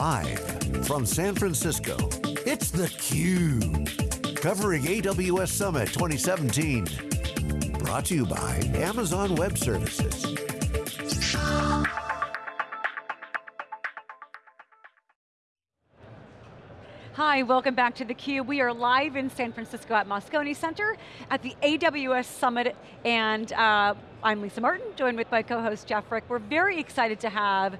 Live from San Francisco, it's theCUBE. Covering AWS Summit 2017. Brought to you by Amazon Web Services. Hi, welcome back to theCUBE. We are live in San Francisco at Moscone Center at the AWS Summit, and uh, I'm Lisa Martin, joined with my co-host Jeff Frick. We're very excited to have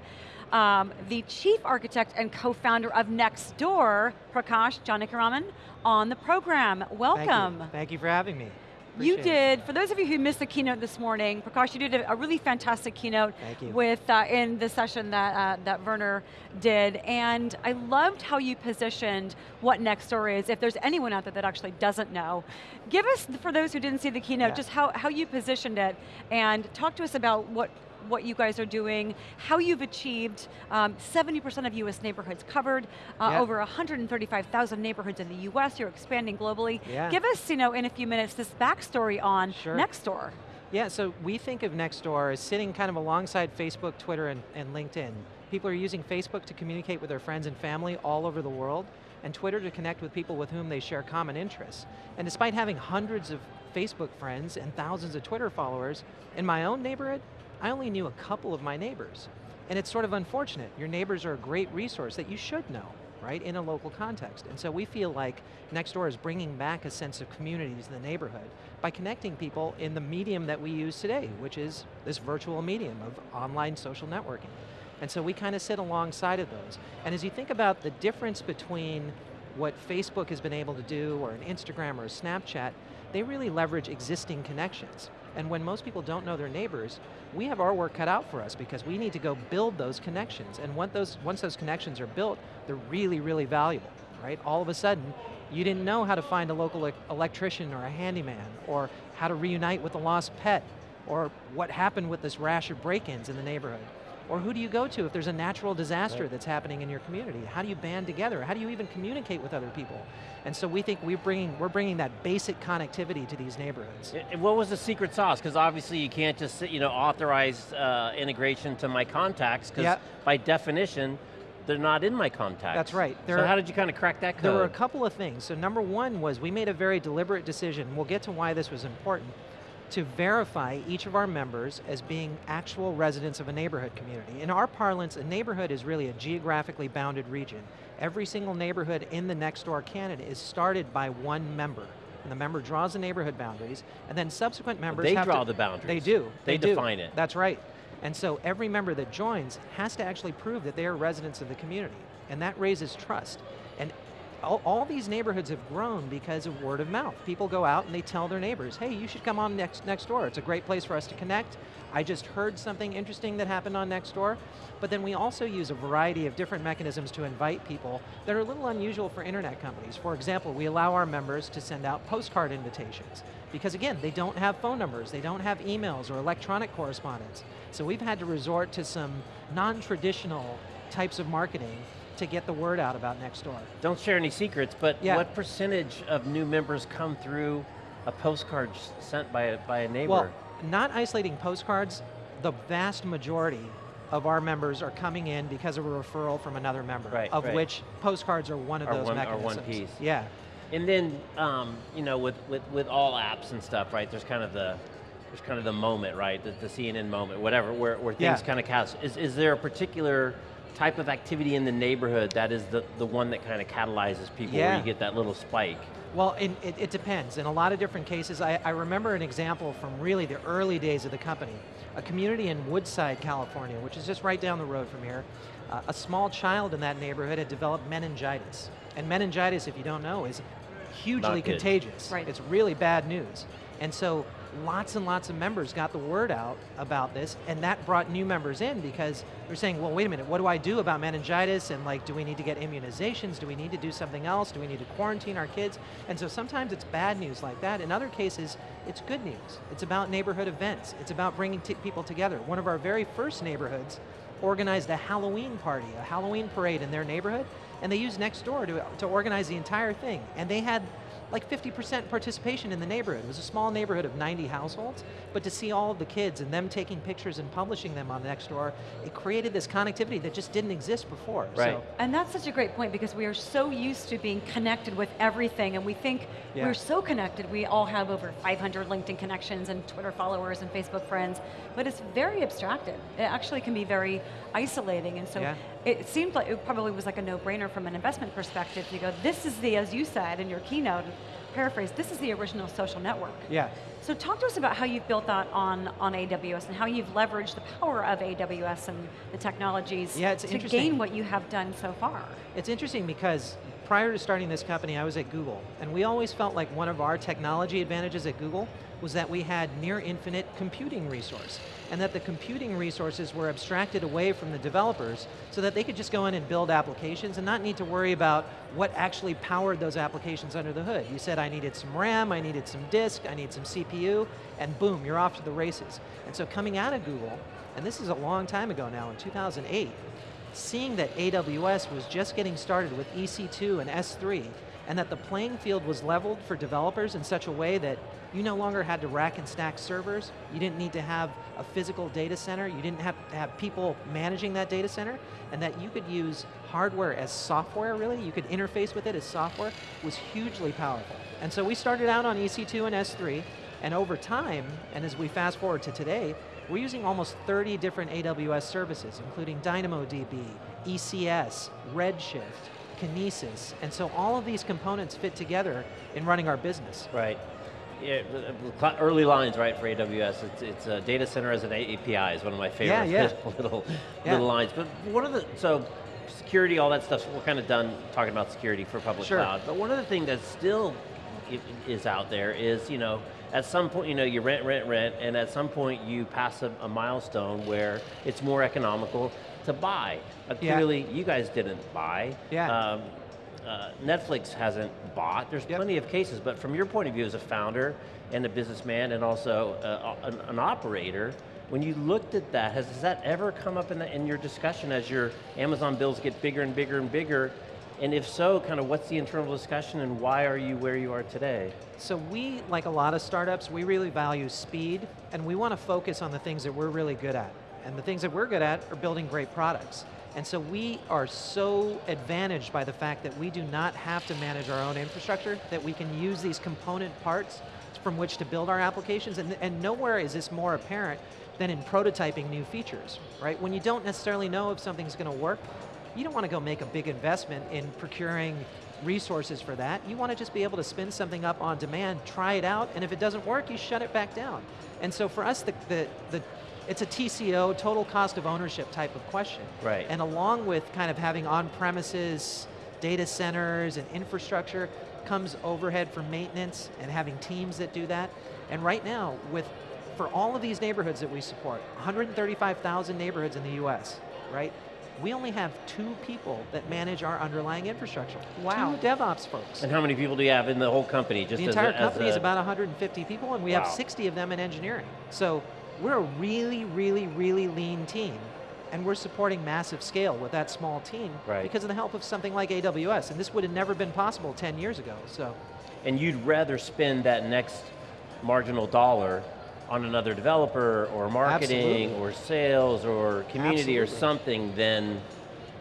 um, the chief architect and co-founder of Nextdoor, Prakash Janakiraman, on the program. Welcome. Thank you, Thank you for having me. Appreciate you did, it. for those of you who missed the keynote this morning, Prakash, you did a, a really fantastic keynote with uh, in the session that, uh, that Werner did, and I loved how you positioned what Nextdoor is, if there's anyone out there that actually doesn't know. Give us, for those who didn't see the keynote, yeah. just how, how you positioned it, and talk to us about what what you guys are doing, how you've achieved 70% um, of US neighborhoods covered, uh, yeah. over 135,000 neighborhoods in the US, you're expanding globally. Yeah. Give us, you know, in a few minutes, this backstory on sure. Nextdoor. Yeah, so we think of Nextdoor as sitting kind of alongside Facebook, Twitter, and, and LinkedIn. People are using Facebook to communicate with their friends and family all over the world, and Twitter to connect with people with whom they share common interests. And despite having hundreds of Facebook friends and thousands of Twitter followers, in my own neighborhood, I only knew a couple of my neighbors. And it's sort of unfortunate. Your neighbors are a great resource that you should know, right, in a local context. And so we feel like Nextdoor is bringing back a sense of community to the neighborhood by connecting people in the medium that we use today, which is this virtual medium of online social networking. And so we kind of sit alongside of those. And as you think about the difference between what Facebook has been able to do, or an Instagram or a Snapchat, they really leverage existing connections. And when most people don't know their neighbors, we have our work cut out for us because we need to go build those connections. And once those, once those connections are built, they're really, really valuable, right? All of a sudden, you didn't know how to find a local electrician or a handyman, or how to reunite with a lost pet, or what happened with this rash of break-ins in the neighborhood. Or who do you go to if there's a natural disaster right. that's happening in your community? How do you band together? How do you even communicate with other people? And so we think we're bringing, we're bringing that basic connectivity to these neighborhoods. And what was the secret sauce? Because obviously you can't just you know, authorize uh, integration to my contacts, because yep. by definition, they're not in my contacts. That's right. There so are, how did you kind of crack that code? There were a couple of things. So number one was we made a very deliberate decision, we'll get to why this was important, to verify each of our members as being actual residents of a neighborhood community. In our parlance, a neighborhood is really a geographically bounded region. Every single neighborhood in the Nextdoor Canada is started by one member. And the member draws the neighborhood boundaries, and then subsequent members They draw the boundaries. They do. They, they define do. it. That's right. And so every member that joins has to actually prove that they are residents of the community. And that raises trust. And all, all, these neighborhoods have grown because of word of mouth. People go out and they tell their neighbors, hey, you should come on next, next door. It's a great place for us to connect. I just heard something interesting that happened on Nextdoor. But then we also use a variety of different mechanisms to invite people that are a little unusual for internet companies. For example, we allow our members to send out postcard invitations. Because again, they don't have phone numbers, they don't have emails or electronic correspondence. So we've had to resort to some non-traditional types of marketing to get the word out about Nextdoor. Don't share any secrets, but yeah. what percentage of new members come through a postcard sent by a, by a neighbor? Well, not isolating postcards, the vast majority of our members are coming in because of a referral from another member, right, of right. which postcards are one of are those one, mechanisms. Or one piece. Yeah. And then, um, you know, with, with, with all apps and stuff, right, there's kind of the, there's kind of the moment, right, the, the CNN moment, whatever, where, where things yeah. kind of cast. Is, is there a particular type of activity in the neighborhood that is the, the one that kind of catalyzes people yeah. where you get that little spike? Well, it, it, it, depends. In a lot of different cases, I, I remember an example from really the early days of the company. A community in Woodside, California, which is just right down the road from here. Uh, a small child in that neighborhood had developed meningitis. And meningitis, if you don't know, is hugely contagious. Right. It's really bad news. And so lots and lots of members got the word out about this, and that brought new members in because they're saying, well, wait a minute, what do I do about meningitis? And like, do we need to get immunizations? Do we need to do something else? Do we need to quarantine our kids? And so sometimes it's bad news like that. In other cases, it's good news. It's about neighborhood events. It's about bringing people together. One of our very first neighborhoods organized a Halloween party, a Halloween parade in their neighborhood, and they used Nextdoor to, to organize the entire thing. And they had like 50% participation in the neighborhood. It was a small neighborhood of 90 households, but to see all of the kids and them taking pictures and publishing them on Nextdoor, it created this connectivity that just didn't exist before. Right. So, And that's such a great point because we are so used to being connected with everything and we think Yeah. we're so connected. We all have over 500 LinkedIn connections and Twitter followers and Facebook friends, but it's very abstracted. It actually can be very isolating and so Yeah. It seemed like it probably was like a no-brainer from an investment perspective to go, this is the, as you said in your keynote, paraphrase, this is the original social network. yeah. So talk to us about how you've built that on, on AWS and how you've leveraged the power of AWS and the technologies Yeah, it's to gain what you have done so far. It's interesting because prior to starting this company, I was at Google, and we always felt like one of our technology advantages at Google was that we had near infinite computing resource, and that the computing resources were abstracted away from the developers so that they could just go in and build applications and not need to worry about what actually powered those applications under the hood. You said I needed some RAM, I needed some disk, I need some CPU, and boom, you're off to the races. And so coming out of Google, and this is a long time ago now, in 2008, seeing that AWS was just getting started with EC2 and S3, and that the playing field was leveled for developers in such a way that you no longer had to rack and stack servers, you didn't need to have a physical data center, you didn't have to have people managing that data center, and that you could use hardware as software really, you could interface with it as software, was hugely powerful. And so we started out on EC2 and S3, and over time, and as we fast forward to today, we're using almost 30 different AWS services, including DynamoDB, ECS, Redshift, Kinesis, and so all of these components fit together in running our business. Right. Yeah, the- the cl- early lines, right, for AWS. It's, it's a data center as an API is one of my favorite Yeah, yeah. little, Yeah. little lines. But one of the, so security, all that stuff, we're kind of done talking about security for public Sure. cloud. But one of the things that still is out there is, you know, at some point, you know, you rent, rent, rent, and at some point you pass a, a milestone where it's more economical to buy. Uh, Yeah. Clearly, you guys didn't buy. Yeah. Um, uh, Netflix hasn't bought. There's Yep. plenty of cases, but from your point of view as a founder and a businessman and also uh, an, an operator, when you looked at that, has, has that ever come up in, the, in your discussion as your Amazon bills get bigger and bigger and bigger? And if so, kind of what's the internal discussion and why are you where you are today? So we, like a lot of startups, we really value speed, and we want to focus on the things that we're really good at. And the things that we're good at are building great products. And so we are so advantaged by the fact that we do not have to manage our own infrastructure, that we can use these component parts from which to build our applications, and, and nowhere is this more apparent than in prototyping new features, right? When you don't necessarily know if something's going to work, you don't want to go make a big investment in procuring resources for that. You want to just be able to spin something up on demand, try it out, and if it doesn't work, you shut it back down. And so for us, the, the, the it's a TCO, total cost of ownership type of question. Right. And along with kind of having on-premises data centers and infrastructure comes overhead for maintenance and having teams that do that. And right now, with for all of these neighborhoods that we support, 135,000 neighborhoods in the US, right? We only have two people that manage our underlying infrastructure. Wow. Two DevOps folks. And how many people do you have in the whole company? Just The as entire a, as company is a- about 150 people, and we Wow. have 60 of them in engineering. So we're a really, really, really lean team, and we're supporting massive scale with that small team Right. because of the help of something like AWS, and this would have never been possible 10 years ago. So and you'd rather spend that next marginal dollar on another developer or marketing Absolutely. or sales or community or something than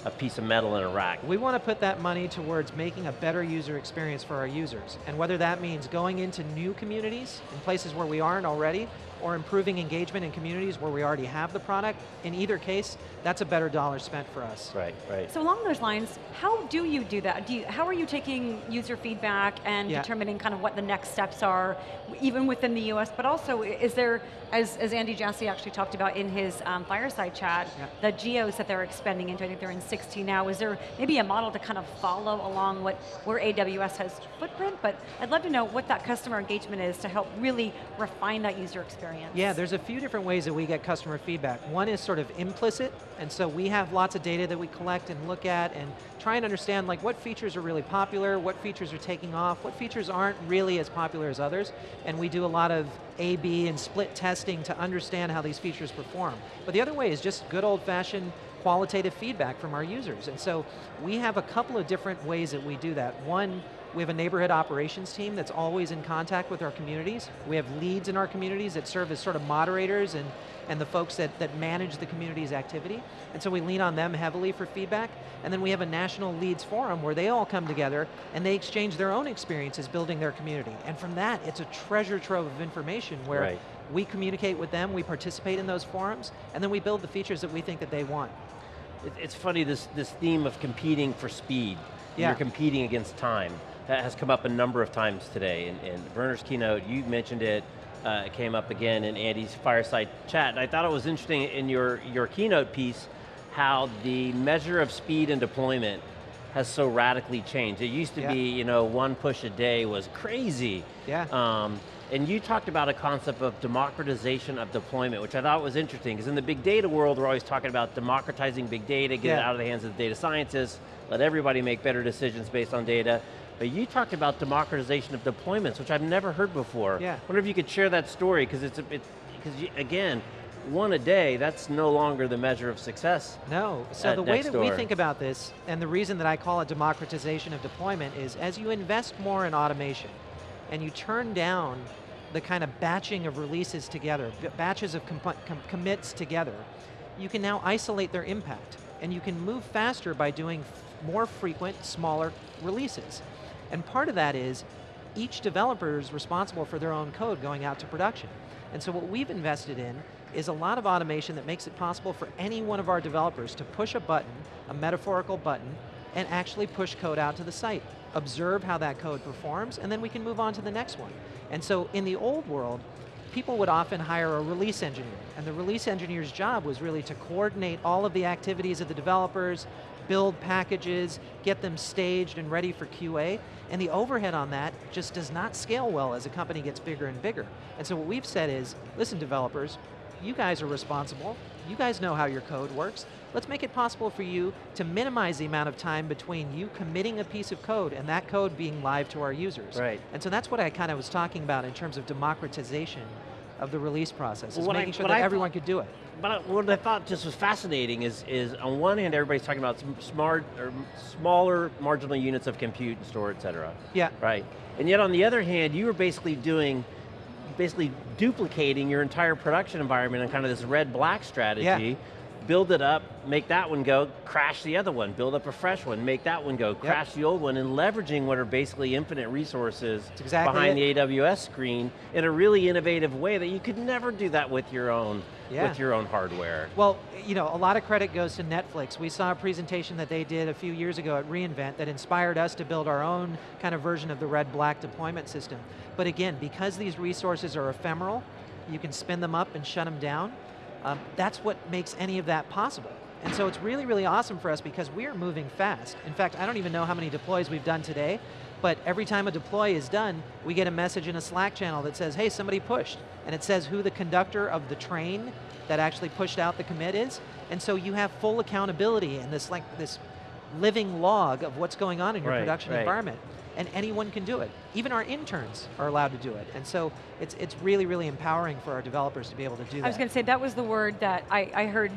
a piece of metal in a rack. we want to put that money towards making a better user experience for our users, and whether that means going into new communities in places where we aren't already, or improving engagement in communities where we already have the product, in either case, that's a better dollar spent for us. Right, right. So along those lines, how do you do that? Do you, how are you taking user feedback and Yeah. determining kind of what the next steps are, even within the US, but also is there, as, as Andy Jassy actually talked about in his um, fireside chat, Yeah. the geos that they're expanding into, I think they're in 16 now, is there maybe a model to kind of follow along what where AWS has footprint, but I'd love to know what that customer engagement is to help really refine that user experience. Yeah, there's a few different ways that we get customer feedback. One is sort of implicit, and so we have lots of data that we collect and look at and try and understand like what features are really popular, what features are taking off, what features aren't really as popular as others, and we do a lot of A-B and split testing to understand how these features perform. But the other way is just good old-fashioned qualitative feedback from our users. And so we have a couple of different ways that we do that. One, we have a neighborhood operations team that's always in contact with our communities. We have leads in our communities that serve as sort of moderators and, and the folks that, that manage the community's activity. And so we lean on them heavily for feedback. And then we have a national leads forum where they all come together and they exchange their own experiences building their community. And from that, it's a treasure trove of information where right. we communicate with them, we participate in those forums, and then we build the features that we think that they want. It's funny, this, this theme of competing for speed. Yeah. You're competing against time that has come up a number of times today. In, in Werner's keynote, you mentioned it, uh, it came up again in Andy's fireside chat. And I thought it was interesting in your, your keynote piece how the measure of speed and deployment has so radically changed. It used to yeah. be, you know, one push a day was crazy. Yeah. Um, and you talked about a concept of democratization of deployment, which I thought was interesting, because in the big data world, we're always talking about democratizing big data, get yeah. it out of the hands of the data scientists, let everybody make better decisions based on data. But you talked about democratization of deployments, which I've never heard before. Yeah. I wonder if you could share that story, because it's, because again, one a day, that's no longer the measure of success. No, so the way that we think about this, and the reason that I call it democratization of deployment is as you invest more in automation, and you turn down the kind of batching of releases together, batches of com com commits together, you can now isolate their impact, and you can move faster by doing more frequent, smaller releases. And part of that is each developer is responsible for their own code going out to production. And so what we've invested in is a lot of automation that makes it possible for any one of our developers to push a button, a metaphorical button, and actually push code out to the site. Observe how that code performs, and then we can move on to the next one. And so in the old world, people would often hire a release engineer, and the release engineer's job was really to coordinate all of the activities of the developers, build packages, get them staged and ready for QA, and the overhead on that just does not scale well as a company gets bigger and bigger. And so what we've said is, listen developers, you guys are responsible, you guys know how your code works, let's make it possible for you to minimize the amount of time between you committing a piece of code and that code being live to our users. Right. And so that's what I kind of was talking about in terms of democratization of the release process, is making I, sure that I everyone could do it but what I thought just was fascinating is, is on one hand, everybody's talking about smart or smaller marginal units of compute and store, et cetera. Yeah. Right. And yet on the other hand, you were basically doing, basically duplicating your entire production environment in kind of this red-black strategy. Yeah build it up, make that one go, crash the other one, build up a fresh one, make that one go, crash yep. the old one, and leveraging what are basically infinite resources exactly behind it. the AWS screen in a really innovative way that you could never do that with your own yeah. with your own hardware. Well, you know, a lot of credit goes to Netflix. We saw a presentation that they did a few years ago at reInvent that inspired us to build our own kind of version of the red-black deployment system. But again, because these resources are ephemeral, you can spin them up and shut them down, um, that's what makes any of that possible. And so it's really, really awesome for us because we're moving fast. In fact, I don't even know how many deploys we've done today, but every time a deploy is done, we get a message in a Slack channel that says, hey, somebody pushed. And it says who the conductor of the train that actually pushed out the commit is. And so you have full accountability and this like this living log of what's going on in your right, production right. environment and anyone can do it. Even our interns are allowed to do it. And so it's, it's really, really empowering for our developers to be able to do that. I was going to say, that was the word that I, I heard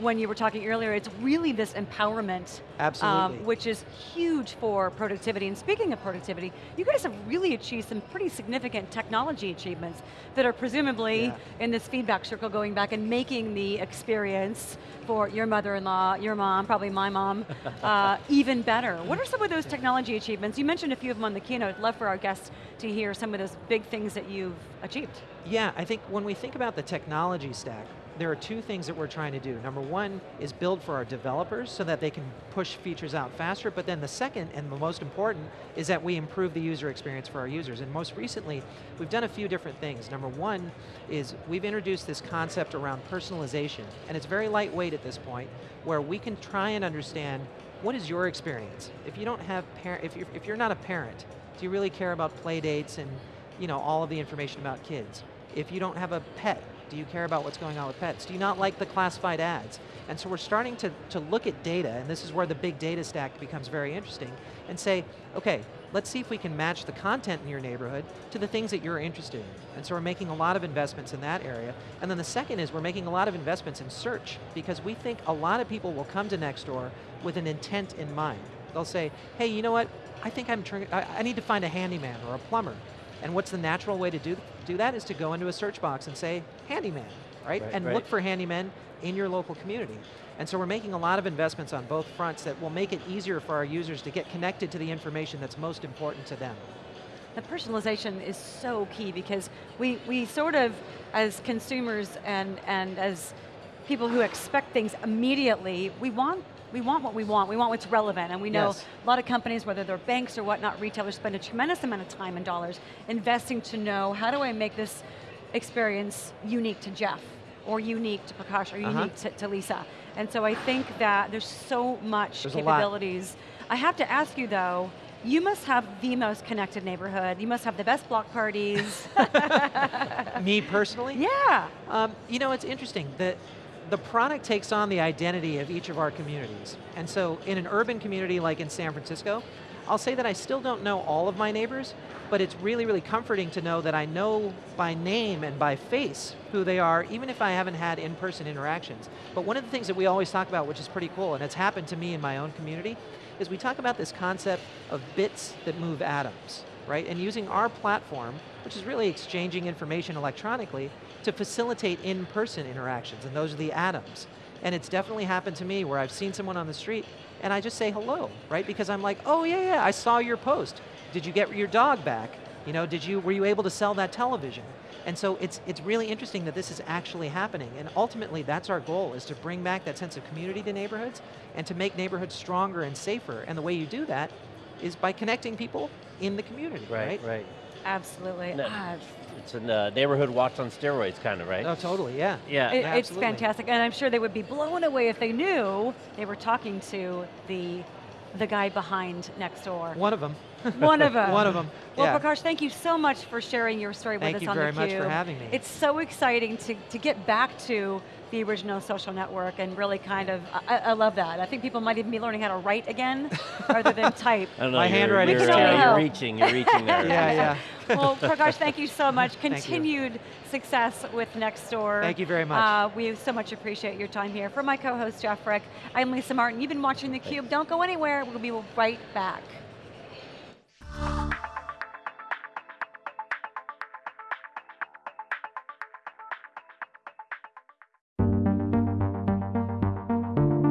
when you were talking earlier, it's really this empowerment. Absolutely. Um, which is huge for productivity. And speaking of productivity, you guys have really achieved some pretty significant technology achievements that are presumably yeah. in this feedback circle going back and making the experience for your mother-in-law, your mom, probably my mom, uh, even better. What are some of those technology achievements? You mentioned a few of them on the keynote. I'd love for our guests to hear some of those big things that you've achieved. Yeah, I think when we think about the technology stack, there are two things that we're trying to do. Number one is build for our developers so that they can push features out faster, but then the second and the most important is that we improve the user experience for our users. And most recently, we've done a few different things. Number one is we've introduced this concept around personalization, and it's very lightweight at this point, where we can try and understand what is your experience? If you don't have parent, if you're, if you're not a parent, do you really care about play dates and you know all of the information about kids? If you don't have a pet, do you care about what's going on with pets? Do you not like the classified ads? And so we're starting to, to look at data, and this is where the big data stack becomes very interesting, and say, okay, let's see if we can match the content in your neighborhood to the things that you're interested in. And so we're making a lot of investments in that area. And then the second is we're making a lot of investments in search because we think a lot of people will come to Nextdoor with an intent in mind. They'll say, hey, you know what? I think I'm I, I need to find a handyman or a plumber. And what's the natural way to do, do that is to go into a search box and say, handyman, right? Right, and right. look for handymen in your local community. And so we're making a lot of investments on both fronts that will make it easier for our users to get connected to the information that's most important to them. The personalization is so key because we, we sort of, as consumers and, and as people who expect things immediately, we want we want what we want, we want what's relevant, and we know Yes. a lot of companies, whether they're banks or whatnot, retailers spend a tremendous amount of time and dollars investing to know, how do I make this experience unique to Jeff, or unique to Prakash, or Uh-huh. unique to, to Lisa. And so I think that there's so much There's capabilities. I have to ask you though, you must have the most connected neighborhood. You must have the best block parties. Me personally? yeah. Um, you know, it's interesting. The, the product takes on the identity of each of our communities. And so in an urban community like in San Francisco, I'll say that I still don't know all of my neighbors, but it's really, really comforting to know that I know by name and by face who they are, even if I haven't had in-person interactions. But one of the things that we always talk about, which is pretty cool, and it's happened to me in my own community, is we talk about this concept of bits that move atoms, right? And using our platform, which is really exchanging information electronically, to facilitate in-person interactions, and those are the atoms. And it's definitely happened to me where I've seen someone on the street and I just say hello, right? Because I'm like, oh yeah, yeah, I saw your post. Did you get your dog back? You know, did you, were you able to sell that television? And so it's, it's really interesting that this is actually happening. And ultimately, that's our goal, is to bring back that sense of community to neighborhoods and to make neighborhoods stronger and safer. And the way you do that is by connecting people in the community, right? Right, right. Absolutely. No. Ah, It's a uh, neighborhood watch on steroids kind of, right? Oh, totally, yeah. yeah. it- it's fantastic, and I'm sure they would be blown away if they knew they were talking to the the guy behind Nextdoor. One of them. One of them. One of 'em, Well, yeah. Prakash, thank you so much for sharing your story Thank with us on theCUBE. Thank you on very theCUBE. much for having me. It's so exciting to, to get back to the original social network and really kind of, I, I love that. I think people might even be learning how to write again rather than type. I don't know, My you're, handwriting you're, is terrible. you're reaching, you're reaching there. Yeah, yeah. well, Prakash, thank you so much. Continued success with Nextdoor. Thank you very much. Uh, we so much appreciate your time here. For my co-host, Jeff Frick, I'm Lisa Martin. You've been watching theCUBE. Don't go anywhere. We'll be right back.